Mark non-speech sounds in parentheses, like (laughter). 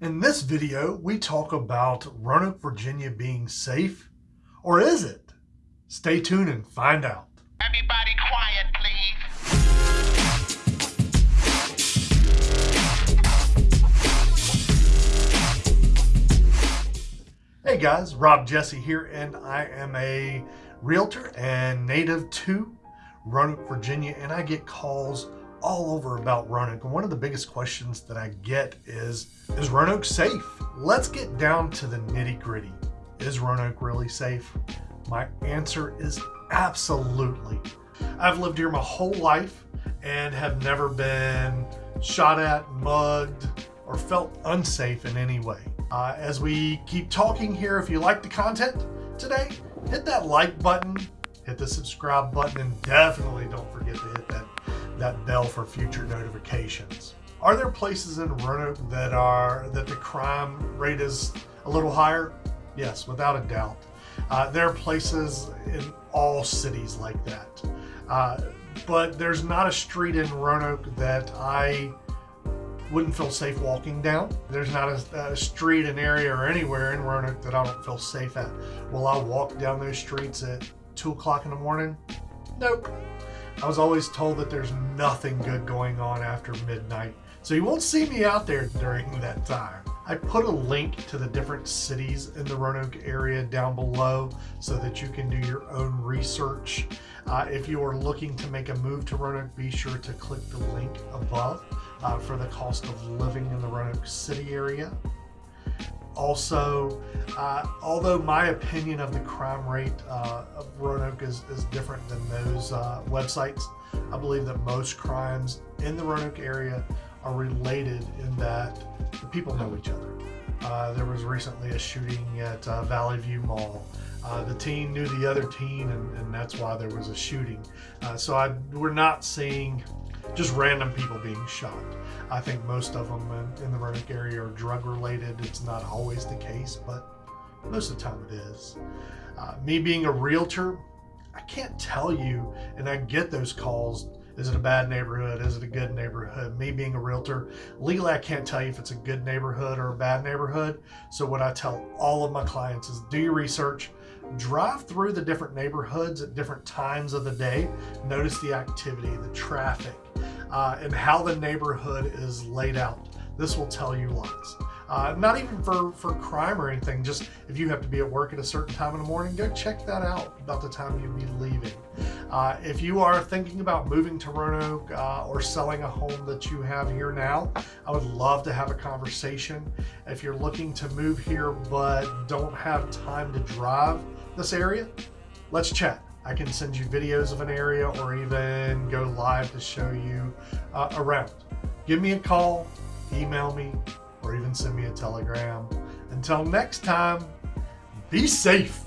In this video, we talk about Roanoke, Virginia being safe, or is it? Stay tuned and find out. Everybody quiet, please. Hey guys, Rob Jesse here, and I am a realtor and native to Roanoke, Virginia, and I get calls all over about Roanoke. And one of the biggest questions that I get is, is Roanoke safe? Let's get down to the nitty gritty. Is Roanoke really safe? My answer is absolutely. I've lived here my whole life and have never been shot at, mugged, or felt unsafe in any way. Uh, as we keep talking here, if you like the content today, hit that like button, hit the subscribe button, and definitely don't forget to hit that, that bell for future notifications. Are there places in Roanoke that are that the crime rate is a little higher? Yes, without a doubt. Uh, there are places in all cities like that. Uh, but there's not a street in Roanoke that I wouldn't feel safe walking down. There's not a, a, street, an area, or anywhere in Roanoke that I don't feel safe at. Will I walk down those streets at 2 o'clock in the morning? Nope. I was always told that there's nothing good going on after midnight. So you won't see me out there during (laughs) that time. I put a link to the different cities in the Roanoke area down below so that you can do your own research. Uh, if you are looking to make a move to Roanoke, be sure to click the link above uh, for the cost of living in the Roanoke City area. Also, uh, although my opinion of the crime rate uh, of Roanoke is, is different than those uh, websites, I believe that most crimes in the Roanoke area are related in that the people know each other. Uh, there was recently a shooting at uh, Valley View Mall. Uh, the teen knew the other teen, and, and that's why there was a shooting. Uh, so I, we're not seeing just random people being shot. I think most of them in, in the Roanoke area are drug related. It's not always the case, but most of the time it is. Uh, me being a realtor, I can't tell you, and I get those calls is it a bad neighborhood? Is it a good neighborhood? Me being a realtor, legally I can't tell you if it's a good neighborhood or a bad neighborhood. So what I tell all of my clients is do your research, drive through the different neighborhoods at different times of the day, notice the activity, the traffic, uh, and how the neighborhood is laid out. This will tell you lots. Uh, not even for, for crime or anything, just if you have to be at work at a certain time in the morning, go check that out about the time you'd be leaving. Uh, if you are thinking about moving to Roanoke uh, or selling a home that you have here now, I would love to have a conversation. If you're looking to move here but don't have time to drive this area, let's chat. I can send you videos of an area or even go live to show you uh, around. Give me a call, email me, or even send me a telegram. Until next time, be safe.